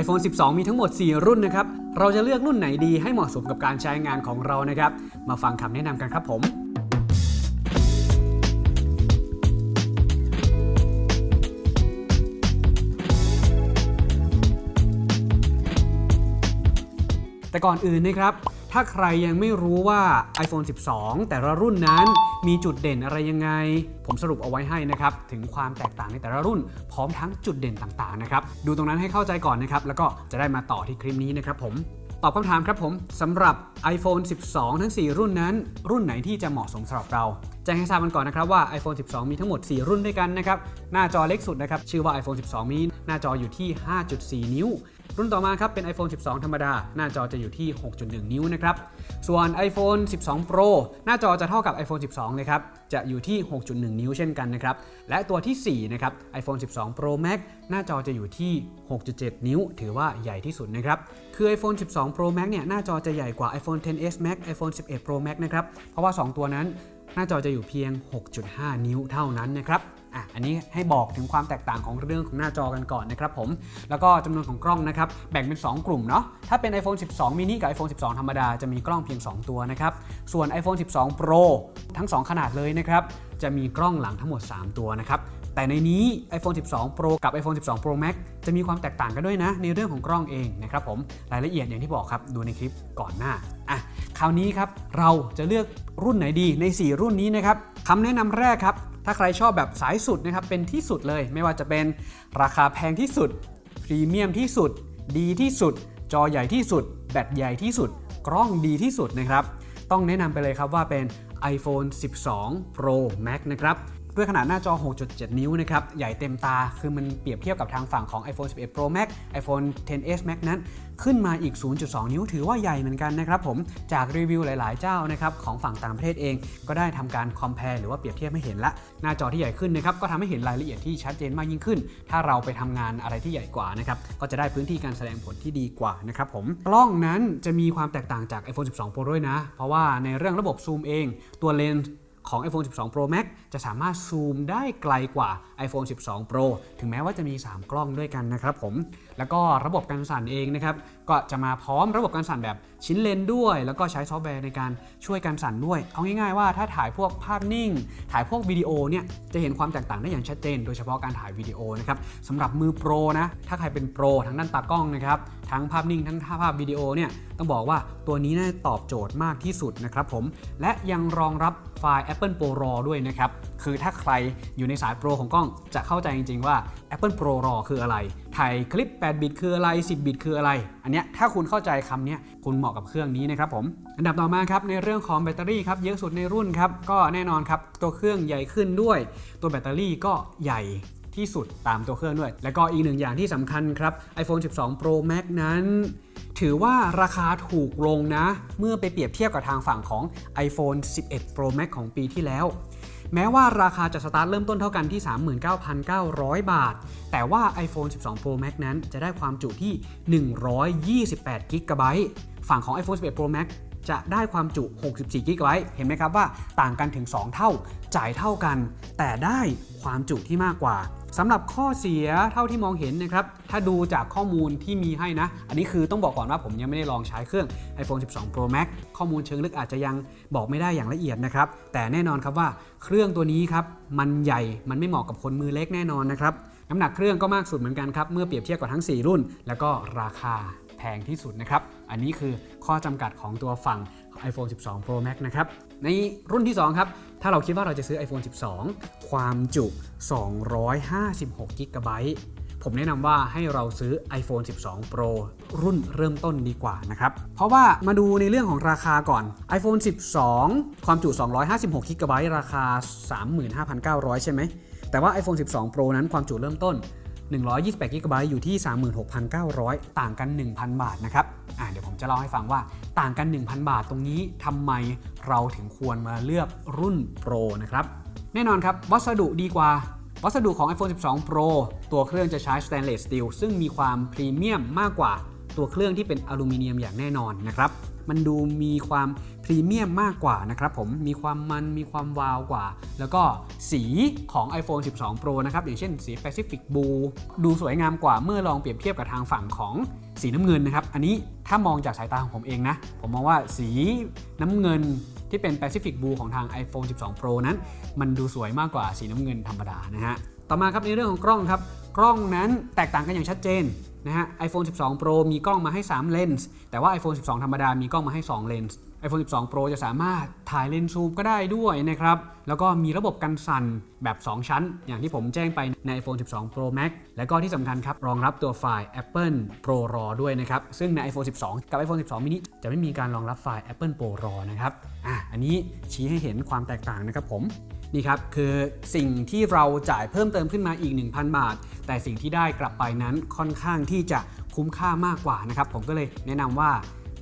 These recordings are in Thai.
iPhone 12 มีทั้งหมด 4 รุ่นนะครับ เราจะเลือกรุ่นไหนดีให้เหมาะสมกับการใช้งานของเรานะครับ มาฟังคำแนะนำกันครับผมแต่ก่อนอื่นนะครับ ถ้าใครยังไม่รู้ว่า iPhone 12 แต่ละรุ่นนั้นมีจุดเด่นอะไรยังไง ผมสรุปเอาไว้ให้นะครับ ถึงความแตกต่างในแต่ละรุ่น พร้อมทั้งจุดเด่นต่างๆนะครับ ดูตรงนั้นให้เข้าใจก่อนนะครับ แล้วก็จะได้มาต่อที่คลิปนี้นะครับผมตอบคำถามครับผมสำหรับ iPhone 12 ทั้ง 4 รุ่นนั้น รุ่นไหนที่จะเหมาะสมสำหรับเรา แจ้งให้ทราบกันก่อนนะครับว่า iPhone 12 มีทั้งหมด 4 รุ่นด้วยกันนะครับหน้าจอเล็กสุดนะครับชื่อว่า iPhone 12 mini หน้าจออยู่ที่ 5.4 นิ้ว รุ่นต่อมาครับเป็น iPhone 12 ธรรมดา หน้าจอจะอยู่ที่ 6.1 นิ้วนะครับส่วน iPhone 12 Pro หน้าจอจะเท่ากับ iPhone 12 เลยครับจะอยู่ที่ 6.1 นิ้วเช่นกันนะครับและตัวที่4นะครับ iPhone 12 Pro Max หน้าจอจะอยู่ที่ 6.7 นิ้ว ถือว่าใหญ่ที่สุดนะครับคือ iPhone 12 Pro Max เนี่ยหน้าจอจะใหญ่กว่า iPhone 10s Max iPhone 11 Pro Max นะครับเพราะว่า 2 ตัวนั้น หน้าจอจะอยู่เพียง 6.5 นิ้วเท่านั้นนะครับอะอันนี้ให้บอกถึงความแตกต่างของเรื่องของหน้าจอกันก่อนนะครับผม แล้วก็จำนวนของกล้องนะครับแบ่งเป็น 2 กลุ่มเนาะ ถ้าเป็น iPhone 12 mini กับ iPhone 12 ธรรมดาจะมีกล้องเพียง 2 ตัวนะครับ ส่วน iPhone 12 Pro ทั้ง 2 ขนาดเลยนะครับ จะมีกล้องหลังทั้งหมด 3 ตัวนะครับ แต่ในนี้ iPhone 12 Pro กับ iPhone 12 Pro Max จะมีความแตกต่างกันด้วยนะ ในเรื่องของกล้องเองนะครับผมรายละเอียดอย่างที่บอกครับดูในคลิปก่อนหน้าอะคราวนี้ครับเราจะเลือกรุ่นไหนดีใน 4 รุ่นนี้นะครับคำแนะนำแรกครับถ้าใครชอบแบบสายสุดนะครับเป็นที่สุดเลย ไม่ว่าจะเป็นราคาแพงที่สุดพรีเมียมที่สุด ดีที่สุด จอใหญ่ที่สุด แบตใหญ่ที่สุด กล้องดีที่สุดนะครับ ต้องแนะนำไปเลยครับว่าเป็น iPhone 12 Pro Max นะครับ ด้วยขนาดหน้าจอ 6.7 นิ้วนะครับ ใหญ่เต็มตา คือมันเปรียบเทียบกับทางฝั่งของ iPhone 11 Pro Max iPhone 10s Max นั้น ขึ้นมาอีก 0.2 นิ้วถือว่าใหญ่เหมือนกันนะครับผม จากรีวิวหลาย ๆ เจ้านะครับของฝั่งต่างประเทศเอง ก็ได้ทำการ compare หรือว่าเปรียบเทียบให้เห็นละ หน้าจอที่ใหญ่ขึ้นนะครับ ก็ทำให้เห็นรายละเอียดที่ชัดเจนมากยิ่งขึ้น ถ้าเราไปทำงานอะไรที่ใหญ่กว่านะครับ ก็จะได้พื้นที่การแสดงผลที่ดีกว่านะครับผม กล้องนั้นจะมีความแตกต่างจาก iPhone 12 Pro ด้วยนะ เพราะว่าในเรื่องระบบซูมเอง ตัวเลนส์ ของ iPhone 12 Pro Max จะสามารถซูมได้ไกลกว่า iPhone 12 Pro ถึงแม้ว่าจะมี 3 กล้องด้วยกันนะครับผม แล้วก็ระบบการสั่นเองนะครับ ก็จะมาพร้อมระบบการสั่นแบบชิ้นเลนด้วย แล้วก็ใช้ซอฟต์แวร์ในการช่วยการสั่นด้วย เอาง่ายๆว่าถ้าถ่ายพวกภาพนิ่ง ถ่ายพวกวิดีโอเนี่ย จะเห็นความแตกต่างได้อย่างชัดเจน โดยเฉพาะการถ่ายวิดีโอนะครับสำหรับมือโปรนะ ถ้าใครเป็นโปรทั้งด้านตากล้องนะครับ ทั้งภาพนิ่ง ทั้งภาพวิดีโอเนี่ย ต้องบอกว่าตัวนี้น่าตอบโจทย์มากที่สุดนะครับผม และยังรองรับไฟล์ Apple Pro RAW ด้วยนะครับ คือถ้าใครอยู่ในสายโปรของกล้องจะเข้าใจจริง ๆ ว่า Apple Pro RAW คืออะไร ถ่ายคลิป 8 บิตคืออะไร 10 บิตคืออะไร อันเนี้ยถ้าคุณเข้าใจคำเนี้ยคุณเหมาะกับเครื่องนี้นะครับผม อันดับต่อมาครับในเรื่องของแบตเตอรี่ครับเยอะสุดในรุ่นครับ ก็แน่นอนครับตัวเครื่องใหญ่ขึ้นด้วย ตัวแบตเตอรี่ก็ใหญ่ที่สุดตามตัวเครื่องด้วย และก็อีกหนึ่งอย่างที่สำคัญครับ iPhone 12 Pro Max นั้น ถือว่าราคาถูกลงนะ เมื่อไปเปรียบเทียบกับทางฝั่งของ iPhone 11 Pro Max ของปีที่แล้ว แม้ว่าราคาจะสตาร์ทเริ่มต้นเท่ากันที่ 39,900 บาท แต่ว่า iPhone 12 Pro Max นั้นจะได้ความจุที่ 128 g b ฝั่งของ iPhone 11 Pro Max จะได้ความจุ 64 g b เห็นไหมครับว่าต่างกันถึง 2 เท่า จ่ายเท่ากัน แต่ได้ความจุที่มากกว่าสำหรับข้อเสียเท่าที่มองเห็นนะครับ ถ้าดูจากข้อมูลที่มีให้นะ อันนี้คือต้องบอกก่อนว่าผมยังไม่ได้ลองใช้เครื่อง iPhone 12 Pro Max ข้อมูลเชิงลึกอาจจะยังบอกไม่ได้อย่างละเอียดนะครับ แต่แน่นอนครับว่าเครื่องตัวนี้ครับ มันใหญ่ มันไม่เหมาะกับคนมือเล็กแน่นอนนะครับ น้ำหนักเครื่องก็มากสุดเหมือนกันครับ เมื่อเปรียบเทียบกับทั้ง 4 รุ่น แล้วก็ราคาแพงที่สุดนะครับ อันนี้คือข้อจำกัดของตัวฝั่ง iPhone 12 Pro Max นะครับ ในรุ่นที่ 2 ครับ ถ้าเราคิดว่าเราจะซื้อ iPhone 12 ความจุ 256 g b ผมแนะนำว่าให้เราซื้อ iPhone 12 Pro รุ่นเริ่มต้นดีกว่านะครับ เพราะว่ามาดูในเรื่องของราคาก่อน iPhone 12 ความจุ 256 g b ราคา 35,900 ใช่ไหม แต่ว่า iPhone 12 Pro นั้นความจุเริ่มต้น 128 g b อยู่ที่ 36,900 ต่างกัน 1,000 บาทนะครับอ่าเดี๋ยวผมจะเล่าให้ฟังว่าต่างกัน 1,000 บาทตรงนี้ทำไมเราถึงควรมาเลือกรุ่น Pro นะครับ แน่นอนครับ วัสดุดีกว่า วัสดุของ iPhone 12 Pro ตัวเครื่องจะใช้ Stainless Steel ซึ่งมีความพรีเมียมมากกว่าตัวเครื่องที่เป็นอลูมิเนียมอย่างแน่นอนนะครับ มันดูมีความพรีเมียมมากกว่านะครับผมมีความมันมีความวาวกว่า แล้วก็สีของ iPhone 12 Pro นะครับ อย่างเช่นสี Pacific Blue ดูสวยงามกว่าเมื่อลองเปรียบเทียบกับทางฝั่งของสีน้ำเงินนะครับ อันนี้ถ้ามองจากสายตาของผมเองนะ ผมมองว่าสีน้ำเงินที่เป็น Pacific Blue ของทาง iPhone 12 Pro นั้น มันดูสวยมากกว่าสีน้ำเงินธรรมดานะฮะต่อมาครับในเรื่องของกล้องครับกล้องนั้นแตกต่างกันอย่างชัดเจน นะฮะ iPhone 12 Pro มีกล้องมาให้ 3 เลนส์ แต่ว่า iPhone 12 ธรรมดา มีกล้องมาให้ 2 เลนส์ iPhone 12 Pro จะสามารถถ่ายเลนส์ซูมก็ได้ด้วยนะครับ แล้วก็มีระบบกันสั่นแบบ 2 ชั้น อย่างที่ผมแจ้งไปใน iPhone 12 Pro Max แล้วก็ที่สำคัญครับ รองรับตัวไฟล์ Apple Pro RAW ด้วยนะครับ ซึ่งใน iPhone 12 กับ iPhone 12 mini จะไม่มีการรองรับไฟล์ Apple Pro RAW นะครับ อะ อันนี้ชี้ให้เห็นความแตกต่างนะครับผม นี่ครับคือสิ่งที่เราจ่ายเพิ่มเติมขึ้นมาอีก 1,000 บาท แต่สิ่งที่ได้กลับไปนั้นค่อนข้างที่จะคุ้มค่ามากกว่านะครับผมก็เลยแนะนำว่า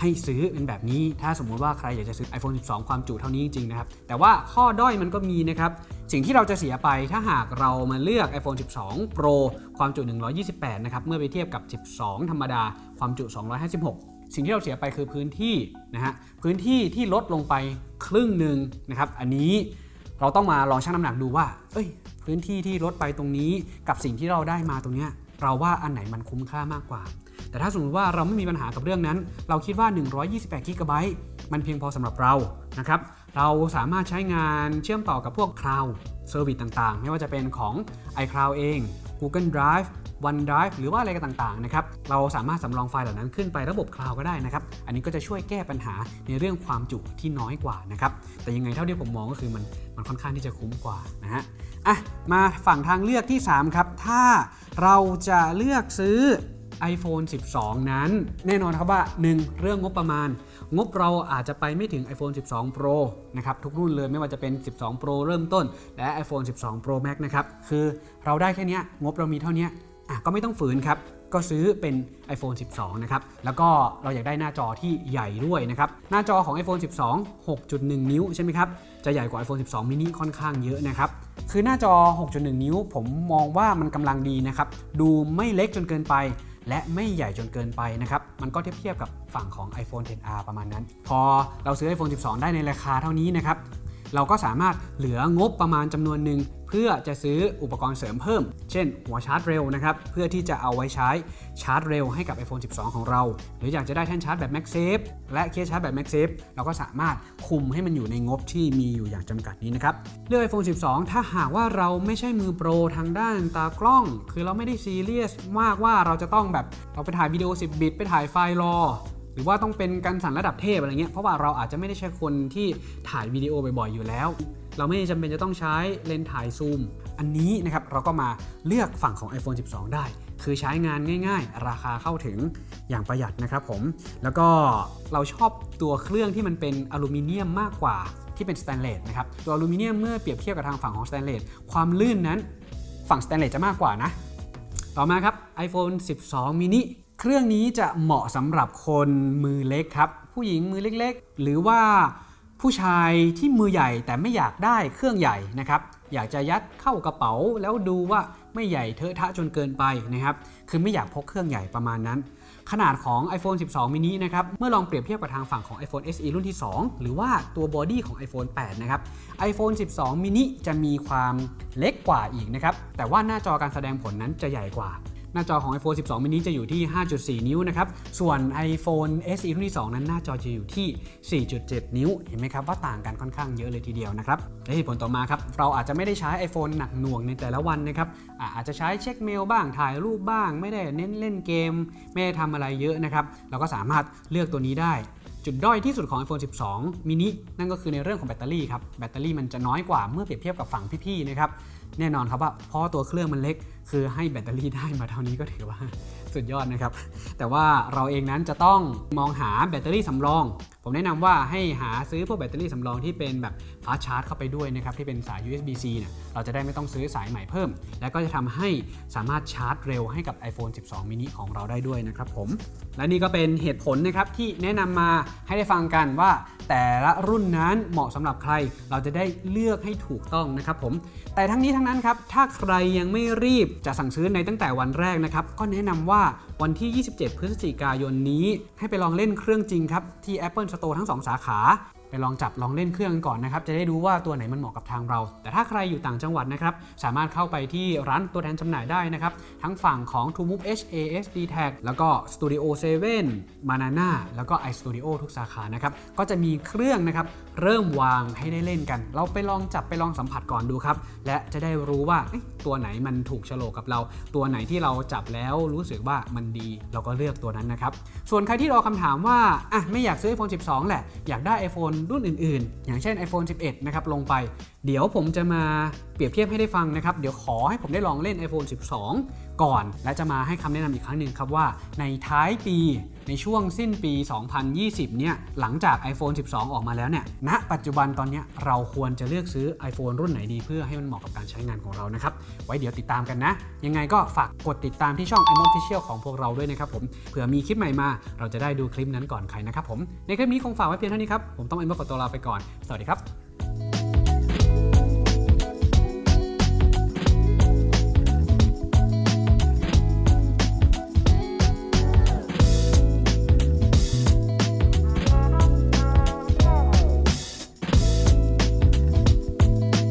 ให้ซื้อเป็นแบบนี้ ถ้าสมมุติว่าใครอยากจะซื้อ iPhone 12 ความจุเท่านี้จริงๆนะครับ แต่ว่าข้อด้อยมันก็มีนะครับ สิ่งที่เราจะเสียไปถ้าหากเรามาเลือก iPhone 12 Pro ความจุ 128 นะครับ เมื่อไปเทียบกับ 12 ธรรมดา ความจุ 256 สิ่งที่เราเสียไปคือพื้นที่นะฮะ พื้นที่ที่ลดลงไปครึ่งหนึ่งนะครับ อันนี้ เราต้องมาลองชั่งน้ำหนักดูว่า เอ้ย พื้นที่ที่ลดไปตรงนี้กับสิ่งที่เราได้มาตรงเนี้ยเราว่าอันไหนมันคุ้มค่ามากกว่า แต่ถ้าสมมติว่าเราไม่มีปัญหากับเรื่องนั้น เราคิดว่า 128 g b มันเพียงพอสำหรับเรานะครับ เราสามารถใช้งานเชื่อมต่อกับพวก Cloud Service ต่างๆ ไม่ว่าจะเป็นของ iCloud เอง Google Drive OneDrive หรือว่าอะไรกันต่างๆนะครับเราสามารถสำรองไฟล์เหล่านั้นขึ้นไประบบ Cloud ก็ได้นะครับอันนี้ก็จะช่วยแก้ปัญหาในเรื่องความจุที่น้อยกว่านะครับแต่ยังไงเท่าที่ผมมองก็คือมันมันค่อนข้างที่จะคุ้มกว่านะฮะอะมาฝั่งทางเลือกที่ 3 ครับ ถ้าเราจะเลือกซื้อ iPhone 12 นั้น แน่นอนครับว่า 1. เรื่องงบประมาณ งบเราอาจจะไปไม่ถึง iPhone 12 Pro นะครับทุกรุ่นเลยไม่ว่าจะเป็น 12 Pro เริ่มต้น และ iPhone 12 Pro Max นะครับคือเราได้แค่นี้งบเรามีเท่านี้ อะก็ไม่ต้องฝืนครับ ก็ซื้อเป็น iPhone 12 นะครับ แล้วก็เราอยากได้หน้าจอที่ใหญ่ด้วยนะครับ หน้าจอของ iPhone 12 6.1 นิ้วใช่ไหมครับ จะใหญ่กว่า iPhone 12 mini ค่อนข้างเยอะนะครับ คือหน้าจอ 6.1 นิ้ว ผมมองว่ามันกำลังดีนะครับ ดูไม่เล็กจนเกินไปและไม่ใหญ่จนเกินไปนะครับ มันก็เทียบเทียบกับฝั่งของ iPhone 10R ประมาณนั้น พอเราซื้อ iPhone 12 ได้ในราคาเท่านี้นะครับ เราก็สามารถเหลืองบประมาณจำนวนหนึ่งเพื่อจะซื้ออุปกรณ์เสริมเพิ่ม เช่น หัวชาร์จเร็วนะครับ เพื่อที่จะเอาไว้ใช้ชาร์จเร็วให้กับ iPhone 12 ของเรา หรืออยากจะได้แท่นชาร์จแบบ MagSafe และเคสชาร์จแบบ MagSafe เราก็สามารถคุมให้มันอยู่ในงบที่มีอยู่อย่างจำกัดนี้นะครับ เลือก iPhone 12 ถ้าหากว่าเราไม่ใช่มือโปรทางด้านตากล้อง คือเราไม่ได้ซีเรียสมากว่าเราจะต้องแบบเราไปถ่ายวิดีโอ 10 บิต ไปถ่ายไฟล์รอ รือว่าต้องเป็นการสั่นระดับเทพอะไรเงี้ยเพราะว่าเราอาจจะไม่ได้ใช้คนที่ถ่ายวิดีโอบ่อยๆอยู่แล้ว เราไม่จำเป็นจะต้องใช้เลนส์ถ่ายซูม อันนี้นะครับเราก็มาเลือกฝั่งของ iPhone 12 ได้ คือใช้งานง่าย ๆ ราคาเข้าถึงอย่างประหยัดนะครับผมแล้วก็เราชอบตัวเครื่องที่มันเป็นอลูมิเนียมมากกว่าที่เป็นสแตนเลสนะครับตัวอลูมิเนียมเมื่อเปรียบเทียบกับทางฝั่งของสแตนเลสความลื่นนั้นฝั่งสแตนเลสจะมากกว่านะ ต่อมาครับ iPhone 12 mini เครื่องนี้จะเหมาะสำหรับคนมือเล็กครับ ผู้หญิงมือเล็กๆ หรือว่าผู้ชายที่มือใหญ่แต่ไม่อยากได้เครื่องใหญ่นะครับ อยากจะยัดเข้ากระเป๋าแล้วดูว่าไม่ใหญ่เทอะทะจนเกินไปนะครับ คือไม่อยากพกเครื่องใหญ่ประมาณนั้น ขนาดของ iPhone 12 mini นะครับ เมื่อลองเปรียบเทียบกับทางฝั่งของ iPhone SE รุ่นที่ 2 หรือว่าตัวบอดี้ของ iPhone 8 นะครับ iPhone 12 mini จะมีความเล็กกว่าอีกนะครับ แต่ว่าหน้าจอการแสดงผลนั้นจะใหญ่กว่า หน้าจอของ iPhone 12 mini จะอยู่ที่ 5.4 นิ้วนะครับ ส่วน iPhone SE รุ่นที่ 2 นั้นหน้าจอจะอยู่ที่ 4.7 นิ้ว เห็นไหมครับว่าต่างกันค่อนข้างเยอะเลยทีเดียวนะครับ และเหตุผลต่อมาครับ เราอาจจะไม่ได้ใช้ iPhone หนักหน่วงในแต่ละวันนะครับอ่าอาจจะใช้เช็คเมลบ้าง ถ่ายรูปบ้าง ไม่ได้เน้นเล่นเกม ไม่ได้ทำอะไรเยอะนะครับ เราก็สามารถเลือกตัวนี้ได้ จุดด้อยที่สุดของ iPhone 12 mini นั่นก็คือในเรื่องของแบตเตอรี่ครับ แบตเตอรี่มันจะน้อยกว่าเมื่อเปรียบเทียบกับฝั่งพี่ๆ นะครับ แน่นอนครับว่าเพราะตัวเครื่องมันเล็ก คือให้แบตเตอรี่ได้มาเท่านี้ก็ถือว่าสุดยอดนะครับ แต่ว่าเราเองนั้นจะต้องมองหาแบตเตอรี่สำรองผมแนะนำว่าให้หาซื้อพวกแบตเตอรี่สำรองที่เป็นแบบฟาชาร์จเข้าไปด้วยนะครับที่เป็นสาย USB-C เนี่ยเราจะได้ไม่ต้องซื้อสายใหม่เพิ่ม และก็จะทำให้สามารถชาร์จเร็วให้กับ iPhone 12 mini ของเราได้ด้วยนะครับผม และนี่ก็เป็นเหตุผลนะครับที่แนะนำมาให้ได้ฟังกันว่า แต่ละรุ่นนั้นเหมาะสำหรับใคร เราจะได้เลือกให้ถูกต้องนะครับผม แต่ทั้งนี้ทั้งนั้นครับถ้าใครยังไม่รีบจะสั่งซื้อในตั้งแต่วันแรกนะครับก็แนะนำว่า วันที่ 27 พฤศจิกายนนี้ ให้ไปลองเล่นเครื่องจริงครับ ที่ Apple Store ทั้ง 2 สาขา ไปลองจับลองเล่นเครื่องก่อนนะครับจะได้รู้ว่าตัวไหนมันเหมาะกับทางเรา แต่ถ้าใครอยู่ต่างจังหวัดนะครับสามารถเข้าไปที่ร้านตัวแทนจำหน่ายได้นะครับทั้งฝั่งของ True Move H ASD Tag แล้วก็ Studio 7 Banana แล้วก็ iStudio ทุกสาขานะครับก็จะมีเครื่องนะครับเริ่มวางให้ได้เล่นกัน เราไปลองจับไปลองสัมผัสก่อนดูครับและจะได้รู้ว่าตัวไหนมันถูกโฉลกกับเรา ตัวไหนที่เราจับแล้วรู้สึกว่ามันดีเราก็เลือกตัวนั้นนะครับส่วนใครที่รอคำถามว่าอะไม่อยากซื้อ iPhone 12 แหละอยากได้ iPhone รุ่นอื่นๆ อย่างเช่น iPhone 11 นะครับลงไป เดี๋ยวผมจะมาเปรียบเทียบให้ได้ฟังนะครับ เดี๋ยวขอให้ผมได้ลองเล่น iPhone 12 ก่อน และจะมาให้คำแนะนำอีกครั้งหนึ่งครับว่าในท้ายปี ในช่วงสิ้นปี 2020 เนี่ย หลังจาก iPhone 12 ออกมาแล้วเนี่ย ณ ปัจจุบันตอนนี้เราควรจะเลือกซื้อ iPhone รุ่นไหนดีเพื่อให้มันเหมาะกับการใช้งานของเรานะครับ ไว้เดี๋ยวติดตามกันนะ ยังไงก็ฝากกดติดตามที่ช่อง i m o Official ของพวกเราด้วยนะครับผม เผื่อมีคลิปใหม่มา เราจะได้ดูคลิปนั้นก่อนใครนะครับผม ในคลิปนี้คงฝากไว้เพียงเท่านี้ครับ ผมต้อง i m o ขอตัวลาไปก่อน สวัสดีครับ